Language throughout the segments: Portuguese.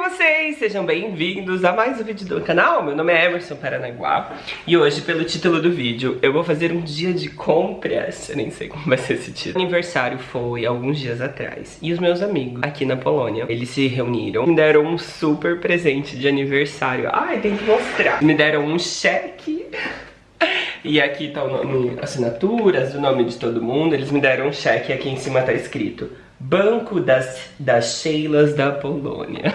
vocês? Sejam bem-vindos a mais um vídeo do canal. Meu nome é Emerson Paranaguá e hoje, pelo título do vídeo, eu vou fazer um dia de compras. Eu nem sei como vai ser esse título. O aniversário foi alguns dias atrás e os meus amigos aqui na Polônia, eles se reuniram me deram um super presente de aniversário. Ai, tem que mostrar. Me deram um cheque e aqui tá o nome, assinaturas, o nome de todo mundo. Eles me deram um cheque e aqui em cima tá escrito Banco das, das Sheilas da Polônia.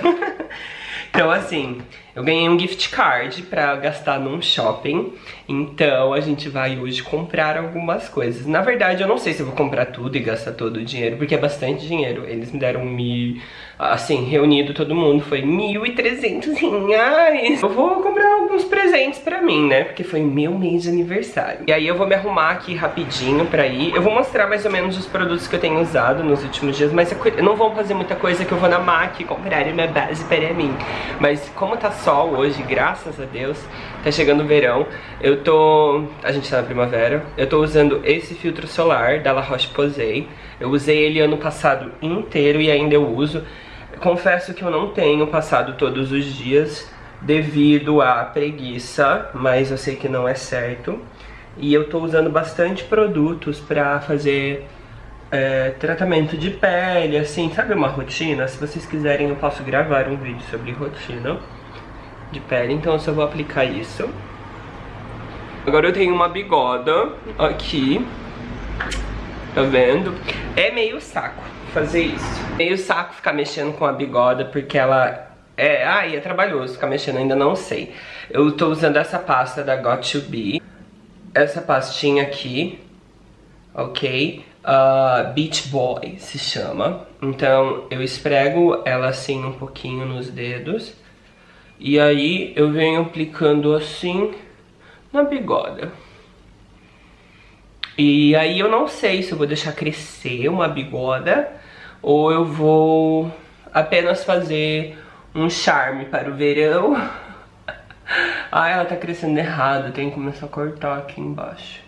então assim, eu ganhei um gift card pra gastar num shopping. Então a gente vai hoje comprar algumas coisas. Na verdade eu não sei se eu vou comprar tudo e gastar todo o dinheiro, porque é bastante dinheiro. Eles me deram mil... Assim, reunido todo mundo, foi 1.300 reais. Eu vou comprar alguns presentes pra mim, né? Porque foi meu mês de aniversário. E aí eu vou me arrumar aqui rapidinho pra ir. Eu vou mostrar mais ou menos os produtos que eu tenho usado nos últimos dias, mas não vou fazer muita coisa que eu vou na MAC comprar uma base para mim. Mas como tá sol hoje, graças a Deus, tá chegando o verão, eu tô... A gente tá na primavera. Eu tô usando esse filtro solar da La Roche-Posay. Eu usei ele ano passado inteiro e ainda eu uso. Confesso que eu não tenho passado todos os dias devido à preguiça, mas eu sei que não é certo. E eu tô usando bastante produtos pra fazer é, tratamento de pele, assim, sabe uma rotina? Se vocês quiserem eu posso gravar um vídeo sobre rotina de pele, então eu só vou aplicar isso. Agora eu tenho uma bigoda aqui, tá vendo? É meio saco fazer isso. Meio saco ficar mexendo com a bigoda, porque ela é, ai, é trabalhoso ficar mexendo, ainda não sei. Eu tô usando essa pasta da Got2B. Essa pastinha aqui, ok? Uh, Beach Boy se chama. Então eu esprego ela assim um pouquinho nos dedos. E aí eu venho aplicando assim na bigoda. E aí eu não sei se eu vou deixar crescer uma bigoda ou eu vou apenas fazer um charme para o verão. Ai, ela tá crescendo errado, tem que começar a cortar aqui embaixo.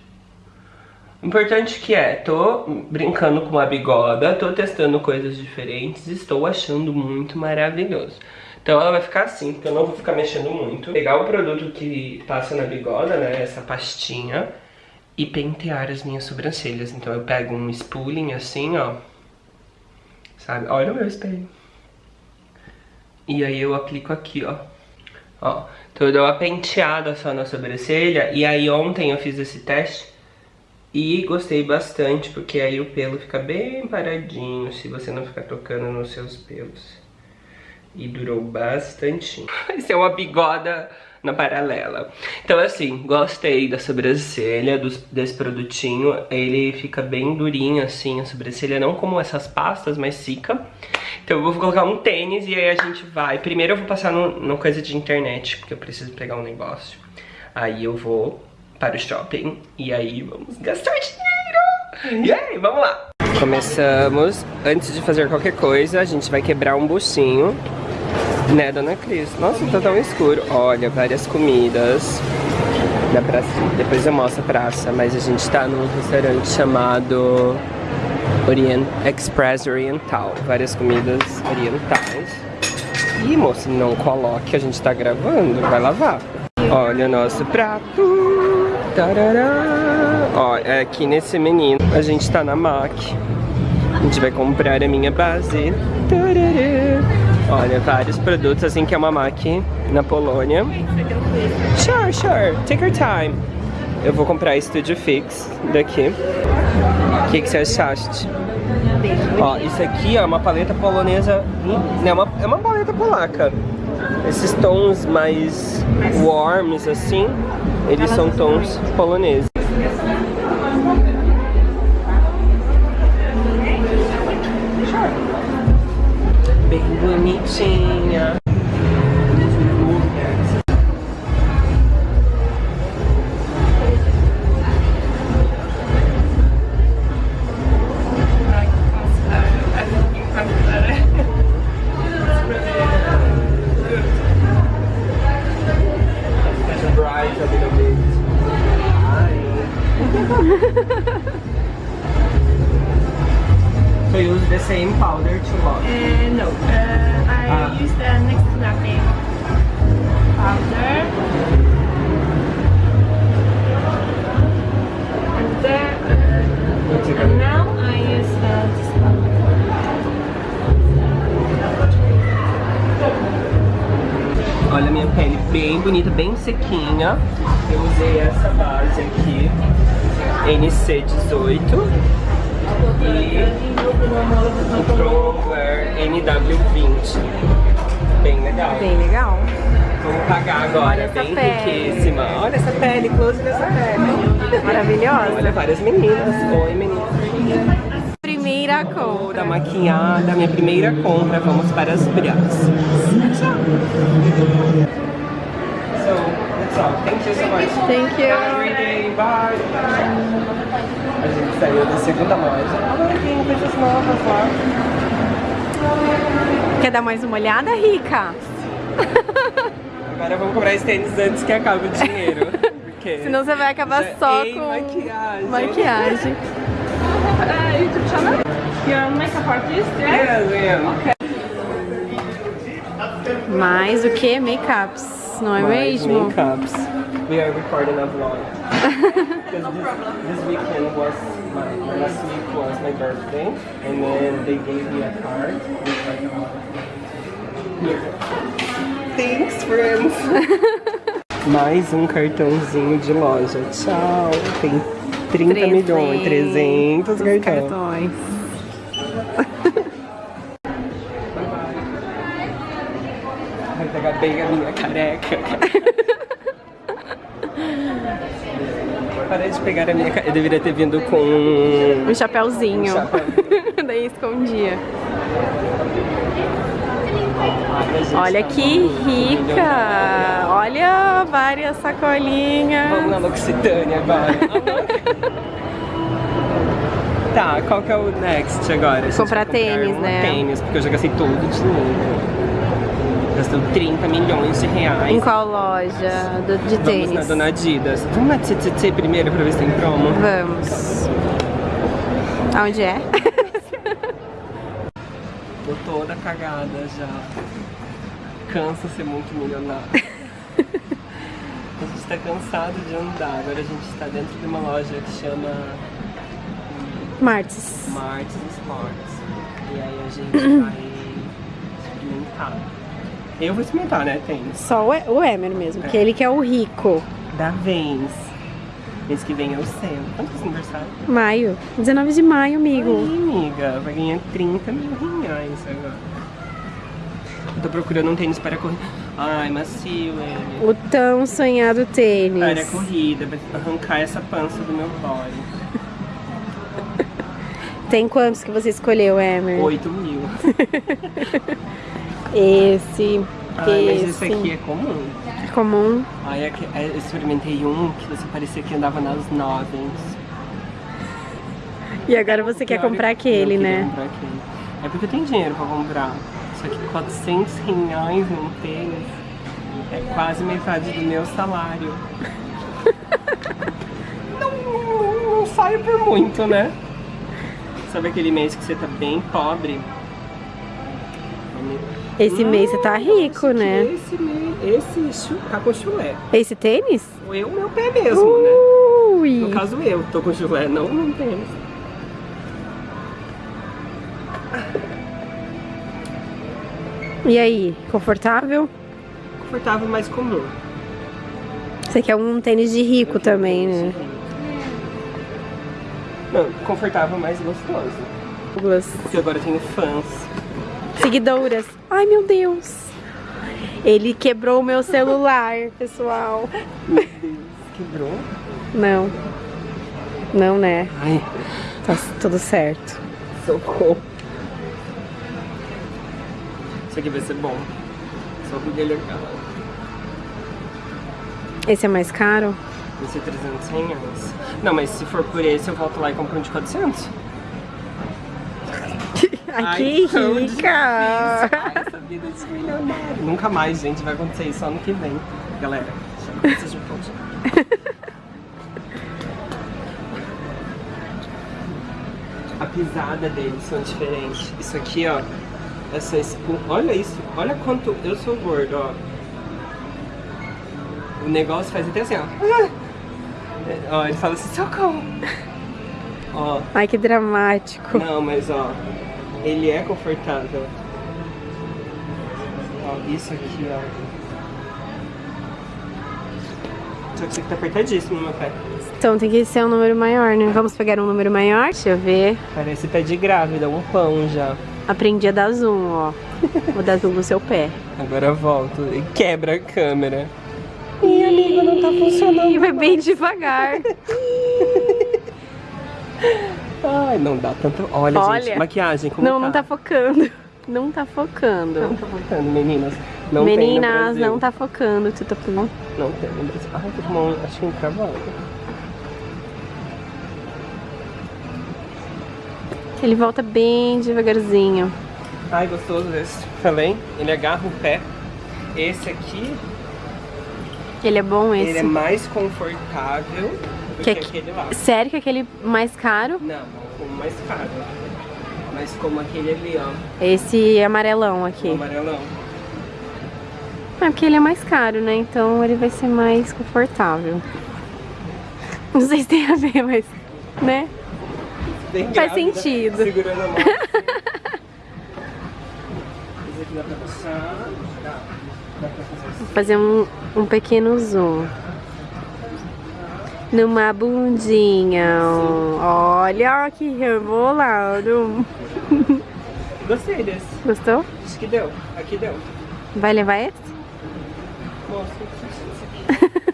Importante que é, tô brincando com a bigoda, tô testando coisas diferentes, estou achando muito maravilhoso. Então ela vai ficar assim, porque eu não vou ficar mexendo muito. Pegar o produto que passa na bigoda, né, essa pastinha, e pentear as minhas sobrancelhas. Então eu pego um spooling assim, ó, sabe? Olha o meu espelho. E aí eu aplico aqui, ó. Ó, então eu dou uma penteada só na sobrancelha. E aí ontem eu fiz esse teste e gostei bastante, porque aí o pelo fica bem paradinho, se você não ficar tocando nos seus pelos. E durou bastante. Esse é uma bigoda na paralela. Então assim, gostei da sobrancelha, desse produtinho. Ele fica bem durinho assim, a sobrancelha, não como essas pastas, mas fica. Então eu vou colocar um tênis e aí a gente vai... Primeiro eu vou passar no, coisa de internet, porque eu preciso pegar um negócio. Aí eu vou para o shopping e aí vamos gastar dinheiro! E aí, vamos lá! Começamos. Antes de fazer qualquer coisa, a gente vai quebrar um buchinho né, dona Cris? Nossa, tá tão escuro. Olha, várias comidas da praça. Depois eu mostro a praça, mas a gente tá num restaurante chamado Orient Express Oriental. Várias comidas orientais. Ih, moça, não coloque, a gente tá gravando, vai lavar. Olha o nosso prato. Tarará. Ó, é aqui nesse menino, a gente tá na MAC. A gente vai comprar a minha base. Tarará. Olha, vários produtos, assim que é uma MAC na Polônia. Sure, sure, take your time. Eu vou comprar Studio Fix daqui. O que, que você achaste? Ó, isso aqui é uma paleta polonesa, é uma, é uma paleta polaca. Esses tons mais warms assim, eles são tons poloneses. so you use the same powder to wash? Uh, no, uh, I ah. use the next to nothing powder. And then... Uh, bem bonita, bem sequinha. Eu usei essa base aqui, NC18 e o Pro Wear NW20. Bem legal. Bem legal. Vamos pagar agora, Olha bem pele. riquíssima. Olha essa pele, close dessa pele. Maravilhosa. Olha várias meninas. Oi meninas. Primeira Da compra. maquiada, minha primeira compra, vamos para as braças. So, Thank you so much. Thank you. Have a great day. Bye. A gente saiu da segunda loja. Agora tem coisas novas lá. Quer dar mais uma olhada, Rica? Agora vamos comprar esse tênis antes que acabe o dinheiro. Porque Senão você vai acabar só com maquiagem. maquiagem. Uh, YouTube channel? You're a makeup artist, yeah? Yes, I am. Mais o que? Makeups, não é Mais mesmo? Makeups. We are recording a vlog. Because this, this weekend was my, last week was my birthday, and then they gave me a card with like a. Thanks, friends! Mais um cartãozinho de loja. Tchau! Tem 30 milhões, 300 cartões. cartões. Vai pegar bem a minha careca. Parei de pegar a minha careca. Eu deveria ter vindo com Um chapéuzinho. Um. Daí escondia. Olha que rica! Olha várias sacolinhas. Vamos na L'Occitânia agora. tá, qual que é o next agora? Comprar tênis, né? Tênis, porque eu já gastei todo o dinheiro. Gastou 30 milhões de reais. Em qual loja do- de Vamos na tênis? Dona Adidas. Vamos na TTT primeiro pra ver se tem promo. Vamos. Aonde é? Tô toda cagada já. Cansa ser muito milionário. a gente tá cansado de andar. Agora a gente tá dentro de uma loja que chama Martes. Martins Sports. E aí a gente vai experimentar. Eu vou experimentar, né? Tênis. Só o, o Emer mesmo, que ele que é o rico. Da Vans. Mês que vem é o seu. Quanto é esse aniversário? Maio. 19 de maio, Aí, amigo. amiga, vai ganhar 30 mil reais agora. Eu tô procurando um tênis para correr. Ai, macio ele. O tão sonhado tênis. Para a corrida, vai arrancar essa pança do meu body. Tem quantos que você escolheu, Emer? 8 mil. Esse. Ai, mas esse. aqui é comum. é comum. Ai, é eu experimentei um que você parecia que andava nas nuvens. E agora você quer comprar eu aquele, queria né? comprar aquele. É porque eu tenho dinheiro pra comprar. Só que 400 reais num tênis é quase metade do meu salário. não, não, não saio por muito, né? Sabe aquele mês que você tá bem pobre? Esse mês você tá rico, né? Esse, mês, esse chu- tá com chulé. Esse tênis? Eu, meu pé mesmo, né? Ui! No caso eu tô com chulé, não não tênis. E aí, confortável? Confortável, mas comum. Você quer um tênis de rico também, né? Não, confortável, mas gostoso. Douglas? Porque agora eu tenho fãs. Seguidoras. Ai, meu Deus. Ele quebrou o meu celular, pessoal. Meu Deus, quebrou? Não. Não, né? Ai, Tá tudo certo. socorro. Isso aqui vai ser bom. Só porque ele é caro. Esse é mais caro? Vai ser 300 reais. Não, mas se for por esse, eu volto lá e compro um de 400. Ai, que tão rica! Ai, essa vida de milionário. Nunca mais, gente. Vai acontecer isso ano que vem. Galera. A pisada deles são diferentes. Isso aqui, ó, essa espuma, olha isso, olha quanto eu sou gordo, ó. O negócio faz até assim, ó. Ah! Ó, ele fala assim, socorro. Ó, Ai, que dramático. não, mas ó, ele é confortável. Ó, isso aqui, ó. Só que isso aqui tá apertadíssimo no meu pé. Então tem que ser um número maior, né? Vamos pegar um número maior? Deixa eu ver. Parece pé de grávida, um pão já. Aprendi a dar zoom, ó. Vou dar zoom no seu pé. Agora volto e quebra a câmera. Ih, amigo, não tá funcionando. E vai bem devagar. Ai, não dá tanto. Olha, Olha. gente, maquiagem como Não, não tá focando. Não tá focando. Não tá focando, meninas. Não Meninas, não tá focando. Tu tá focando? Não tem no Brasil. Ai, tô com uma unha, encravada. Ele volta bem devagarzinho. Ai, gostoso esse. Falei, ele agarra o pé. Esse aqui, Ele é bom esse. ele é mais confortável do Que que, aqui- aquele lá. Sério que aquele mais caro? Não, como mais caro. Mas como aquele ali, ó, Esse amarelão aqui. o amarelão. É porque ele é mais caro, né? Então ele vai ser mais confortável. Não sei se tem a ver, mas. Né? Faz sentido. Segurando a mão. Esse aqui dá pra puxar. Dá. Dá pra fazer assim. Vou fazer um, um pequeno zoom. Numa bundinha. Olha que rebolado. Gostei desse. Gostou? Acho que deu. Aqui deu. Vai levar esse? Mostra.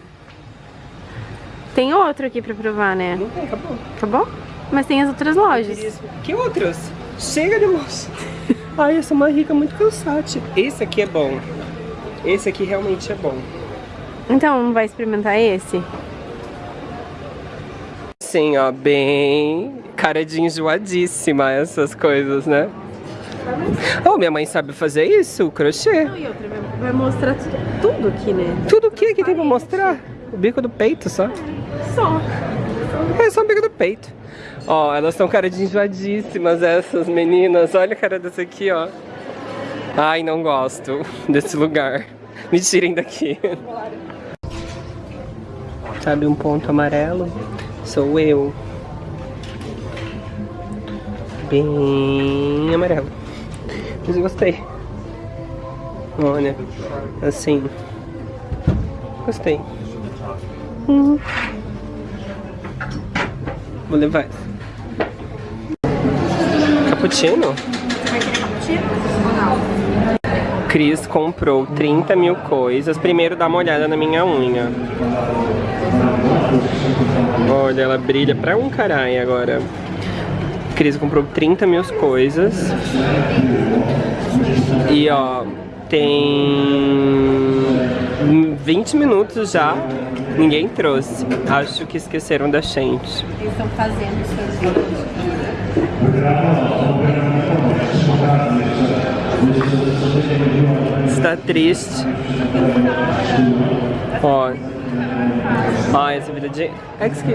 Tem outro aqui pra provar, né? Não tem, acabou. Acabou? Mas tem as outras lojas. Que outros? Chega de moça. Ai, essa é uma rica muito cansate. Esse aqui é bom. Esse aqui realmente é bom. Então, vai experimentar esse? Sim, ó, bem cara de enjoadíssima essas coisas, né? Oh, minha mãe sabe fazer isso, crochê. E outra, vai mostrar tudo aqui, né? Tudo o que que tem pra mostrar? O bico do peito só. Só. É só o bico do peito. Ó, elas estão cara de enjoadíssimas essas meninas. Olha a cara dessa aqui, ó. Ai, não gosto desse lugar. Me tirem daqui. Sabe um ponto amarelo? Sou eu. Bem amarelo. Mas eu gostei. Olha, assim. Gostei. Uhum. Vou levar. Cappuccino? Cris comprou 30 mil coisas. Primeiro dá uma olhada na minha unha. Olha, ela brilha pra um caralho agora. Cris comprou 30 mil coisas. E ó, tem 20 minutos já. Ninguém trouxe. Acho que esqueceram da gente. Eles estão fazendo sorvete. Está triste. Ó. Ó, essa vida de. Excuse.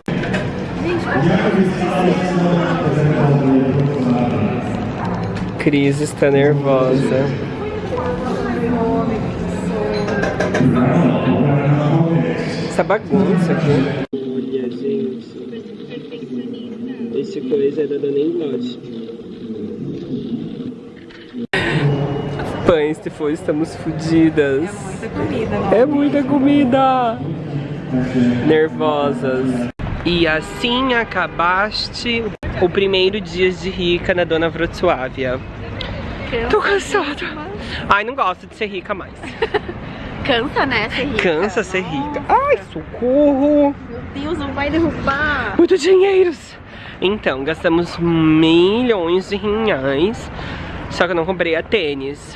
Cris está nervosa. Essa bagunça aqui. Olha, gente. Esse coisa é da Dona Inglot. Pães, se for, estamos fodidas. Muita comida? É muita comida! Nervosas. E assim acabaste o primeiro dia de rica na Dona Wrocławia. Tô cansada. Ai, não gosto de ser rica mais. Cansa, né, ser rica? Cansa ser rica. Ai, socorro! Meu Deus, não vai derrubar. Muito dinheiros! Então, gastamos milhões de reais. Só que eu não comprei a tênis.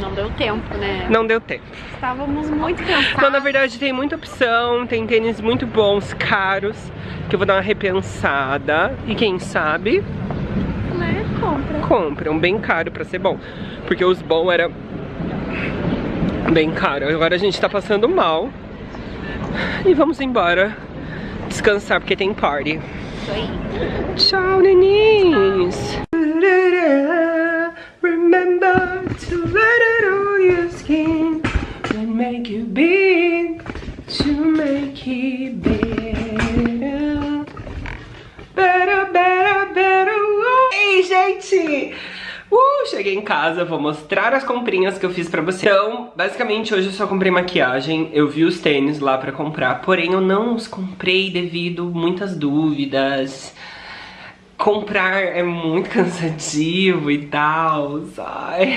Não deu tempo, né? Não deu tempo. Estávamos muito cansados. Então, na verdade, tem muita opção, tem tênis muito bons, caros, que eu vou dar uma repensada. E quem sabe, né? Compra. compram bem caro pra ser bom. Porque os bons era bem caro. Agora a gente tá passando mal. E vamos embora descansar, porque tem party. isso aí. Tchau, make you big to make it better. Better, better, better. Ei, gente! Uh, cheguei em casa, vou mostrar as comprinhas que eu fiz pra você. Então, basicamente, hoje eu só comprei maquiagem. Eu vi os tênis lá pra comprar, porém eu não os comprei devido muitas dúvidas. Comprar é muito cansativo e tal, ai.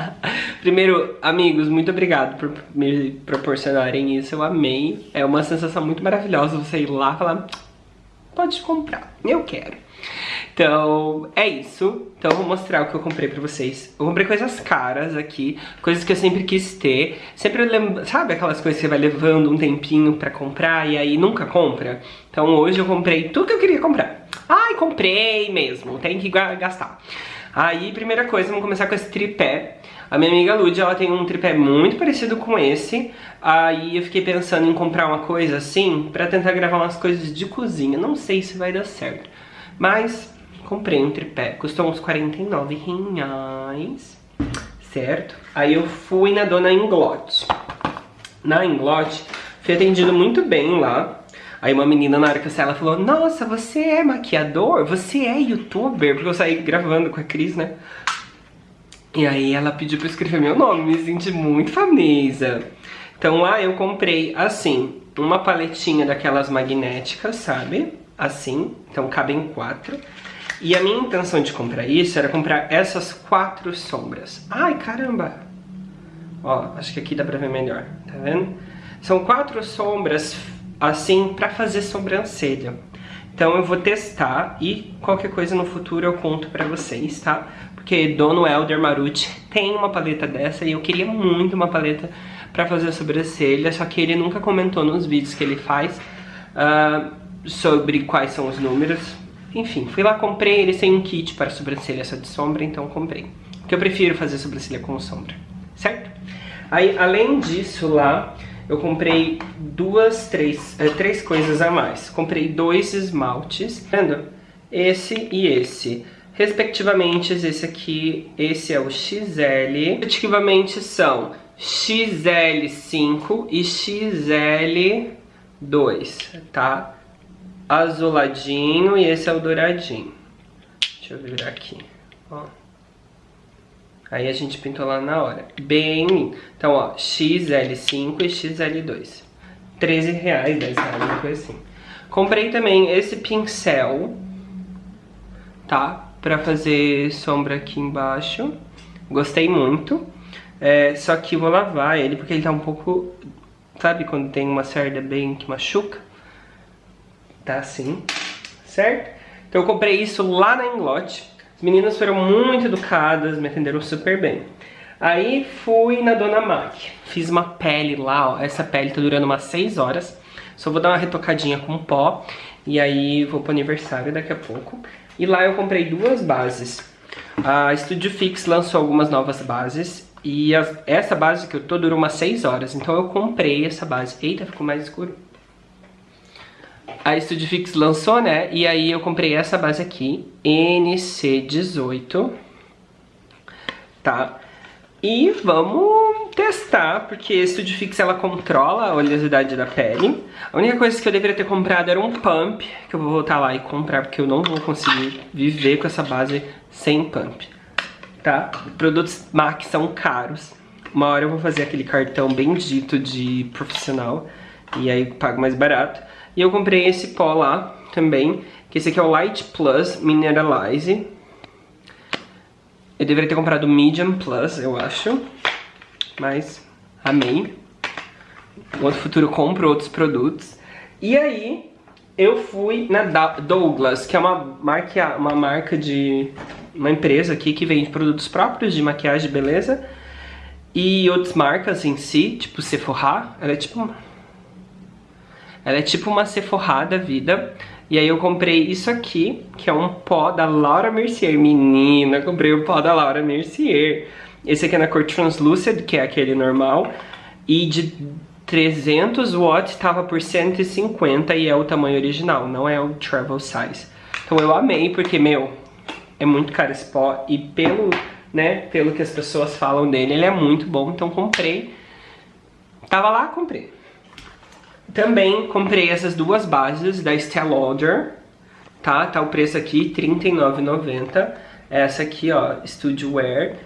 Primeiro, amigos, muito obrigado por me proporcionarem isso, eu amei. É uma sensação muito maravilhosa você ir lá e falar, pode comprar, eu quero. Então, é isso. Então eu vou mostrar o que eu comprei pra vocês. Eu comprei coisas caras aqui, coisas que eu sempre quis ter. Sempre lembro, sabe aquelas coisas que você vai levando um tempinho pra comprar e aí nunca compra? Então hoje eu comprei tudo que eu queria comprar. Ai, comprei mesmo, tem que gastar. Aí, primeira coisa, vamos começar com esse tripé. A minha amiga Lud, ela tem um tripé muito parecido com esse. Aí eu fiquei pensando em comprar uma coisa assim, pra tentar gravar umas coisas de cozinha. Não sei se vai dar certo. Mas comprei um tripé, custou uns 49 reais, certo? Aí eu fui na dona Inglot. Na Inglot, fui atendido muito bem lá. Aí uma menina na hora que eu saí, ela falou, nossa, você é maquiador? Você é youtuber? Porque eu saí gravando com a Cris, né? E aí ela pediu pra eu escrever meu nome, me senti muito famosa. Então lá eu comprei, assim, uma paletinha daquelas magnéticas, sabe? Assim, então cabem quatro. E a minha intenção de comprar isso era comprar essas quatro sombras. Ai, caramba! Ó, acho que aqui dá pra ver melhor, tá vendo? São quatro sombras, assim, pra fazer sobrancelha. Então eu vou testar e qualquer coisa no futuro eu conto pra vocês, tá? Porque Dono Elder Marucci tem uma paleta dessa e eu queria muito uma paleta pra fazer sobrancelha, só que ele nunca comentou nos vídeos que ele faz uh, sobre quais são os números. Enfim, fui lá, comprei, eles têm um kit para sobrancelha só de sombra, então comprei. Porque eu prefiro fazer sobrancelha com sombra, certo? Aí, além disso lá, eu comprei duas, três, é, três coisas a mais. Comprei dois esmaltes, tá vendo? Esse e esse. Respectivamente, esse aqui, esse é o XL. Respectivamente são XL5 e XL2, tá? azuladinho e esse é o douradinho. Deixa eu virar aqui, ó. Aí a gente pintou lá na hora. Bem Então, ó, XL5 e XL2. 13 reais, 10 reais, uma coisa assim. Comprei também esse pincel, tá? Pra fazer sombra aqui embaixo. Gostei muito. É, só que vou lavar ele porque ele tá um pouco... Sabe quando tem uma cerda bem que machuca? tá assim, certo? Então eu comprei isso lá na Inglot. As meninas foram muito educadas, me atenderam super bem. Aí fui na Dona Mac, fiz uma pele lá, ó, essa pele tá durando umas 6 horas. Só vou dar uma retocadinha com pó e aí vou pro aniversário daqui a pouco. E lá eu comprei duas bases. A Studio Fix lançou algumas novas bases e essa base que eu tô durou umas 6 horas, então eu comprei essa base. Eita, ficou mais escuro a Studio Fix lançou, né? E aí eu comprei essa base aqui, NC18, tá? E vamos testar, porque a Studio Fix ela controla a oleosidade da pele. A única coisa que eu deveria ter comprado era um pump, que eu vou voltar lá e comprar, porque eu não vou conseguir viver com essa base sem pump, tá? Produtos MAC são caros. Uma hora eu vou fazer aquele cartão bendito de profissional, e aí pago mais barato. E eu comprei esse pó lá também, que esse aqui é o Light Plus Mineralize. Eu deveria ter comprado o Medium Plus, eu acho. Mas amei. No outro futuro compro outros produtos. E aí, eu fui na Douglas, que é uma marca, uma marca de... Uma empresa aqui que vende produtos próprios de maquiagem, beleza? E outras marcas em si, tipo Sephora. Ela é tipo ela é tipo uma Sephora da vida. E aí eu comprei isso aqui, que é um pó da Laura Mercier. Menina, comprei o pó da Laura Mercier. Esse aqui é na cor Translucid, que é aquele normal. E de 300 watts estava por 150 e é o tamanho original, não é o travel size. Então eu amei porque, meu, é muito caro esse pó e pelo, né, pelo que as pessoas falam dele, ele é muito bom, então comprei. Tava lá, comprei. Também comprei essas duas bases da Estée Lauder, tá? Tá o preço aqui, R$39,90. Essa aqui, ó, Studio Wear.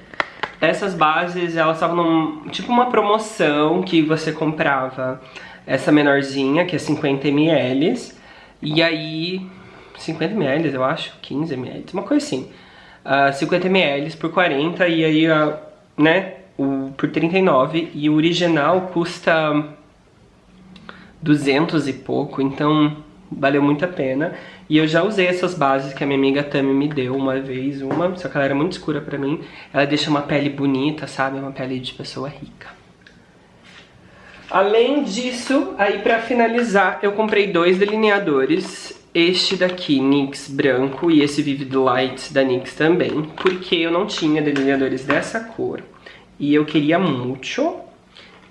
Essas bases, elas estavam tipo uma promoção que você comprava essa menorzinha, que é 50 ml, e aí 50 ml, eu acho, 15 ml, uma coisa assim. Uh, 50 ml por 40 e aí, uh, né, o, por 39 e o original custa 200 e pouco, então valeu muito a pena. E eu já usei essas bases que a minha amiga Tami me deu uma vez, uma, só que ela era muito escura pra mim. Ela deixa uma pele bonita, sabe? Uma pele de pessoa rica. Além disso, aí pra finalizar, eu comprei dois delineadores. Este daqui, NYX branco, e esse Vivid Light da NYX também, porque eu não tinha delineadores dessa cor. E eu queria muito,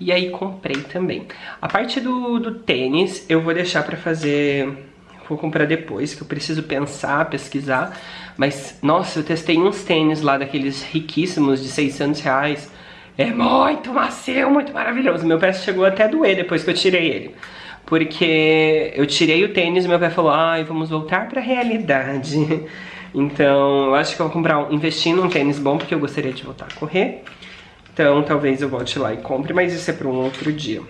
e aí comprei também. A parte do, do tênis, eu vou deixar pra fazer vou comprar depois, que eu preciso pensar, pesquisar. Mas, nossa, eu testei uns tênis lá, daqueles riquíssimos de 600 reais. É muito macio, muito maravilhoso. Meu pé chegou até a doer depois que eu tirei ele. Porque eu tirei o tênis e meu pé falou, ai, vamos voltar pra realidade. Então, eu acho que eu vou comprar, um, investir num tênis bom, porque eu gostaria de voltar a correr. Então, talvez eu volte lá e compre, mas isso é para um outro dia.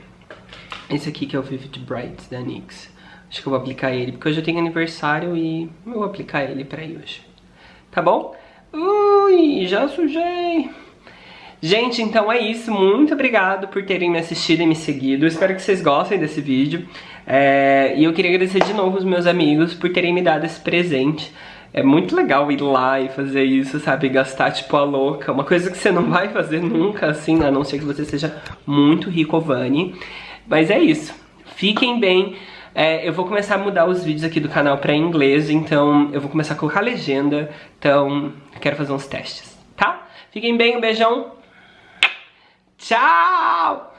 Esse aqui que é o Vivid Bright da NYX. Acho que eu vou aplicar ele, porque hoje eu tenho aniversário e eu vou aplicar ele pra ir hoje. Tá bom? Ui, já sujei. Gente, então é isso. Muito obrigado por terem me assistido e me seguido. Espero que vocês gostem desse vídeo. É... E eu queria agradecer de novo os meus amigos por terem me dado esse presente. É muito legal ir lá e fazer isso, sabe? Gastar tipo a louca. Uma coisa que você não vai fazer nunca, assim, a não ser que você seja muito rico, Vani. Mas é isso. Fiquem bem. É, eu vou começar a mudar os vídeos aqui do canal pra inglês, então eu vou começar a colocar legenda, então quero fazer uns testes, tá? Fiquem bem, um beijão, tchau!